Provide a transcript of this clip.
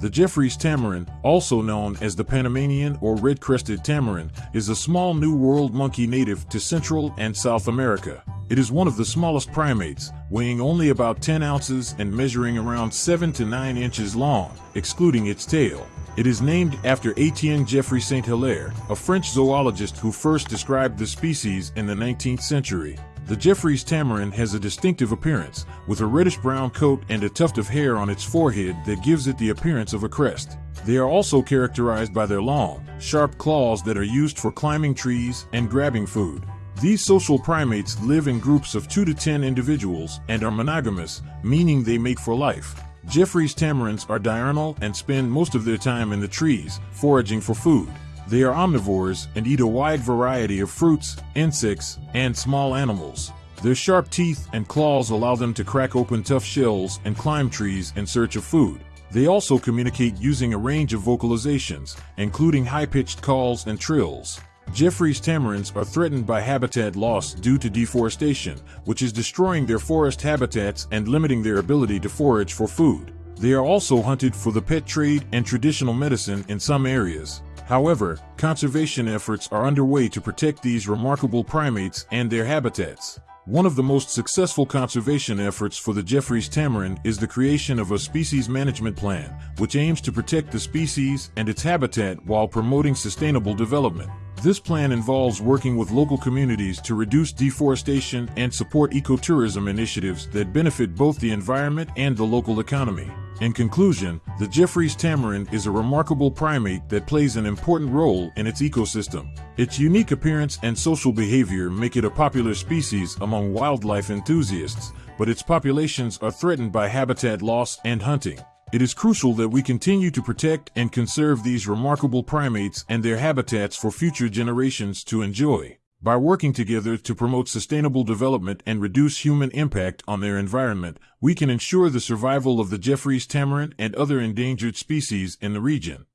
The Geoffroy's tamarin, also known as the Panamanian or red-crested tamarin, is a small New World monkey native to Central and South America. It is one of the smallest primates, weighing only about 10 ounces and measuring around 7 to 9 inches long, excluding its tail. It is named after Etienne Geoffroy Saint-Hilaire, a French zoologist who first described the species in the 19th century. The Geoffroy's tamarin has a distinctive appearance, with a reddish-brown coat and a tuft of hair on its forehead that gives it the appearance of a crest. They are also characterized by their long, sharp claws that are used for climbing trees and grabbing food. These social primates live in groups of 2 to 10 individuals and are monogamous, meaning they mate for life. Geoffroy's tamarins are diurnal and spend most of their time in the trees, foraging for food. They are omnivores and eat a wide variety of fruits, insects, and small animals. Their sharp teeth and claws allow them to crack open tough shells and climb trees in search of food. They also communicate using a range of vocalizations, including high-pitched calls and trills. Geoffroy's tamarins are threatened by habitat loss due to deforestation, which is destroying their forest habitats and limiting their ability to forage for food. They are also hunted for the pet trade and traditional medicine in some areas. However, conservation efforts are underway to protect these remarkable primates and their habitats. One of the most successful conservation efforts for the Geoffroy's tamarin is the creation of a species management plan, which aims to protect the species and its habitat while promoting sustainable development. This plan involves working with local communities to reduce deforestation and support ecotourism initiatives that benefit both the environment and the local economy. In conclusion, the Geoffroy's tamarin is a remarkable primate that plays an important role in its ecosystem. Its unique appearance and social behavior make it a popular species among wildlife enthusiasts, but its populations are threatened by habitat loss and hunting. It is crucial that we continue to protect and conserve these remarkable primates and their habitats for future generations to enjoy. By working together to promote sustainable development and reduce human impact on their environment, we can ensure the survival of the Geoffroy's tamarin and other endangered species in the region.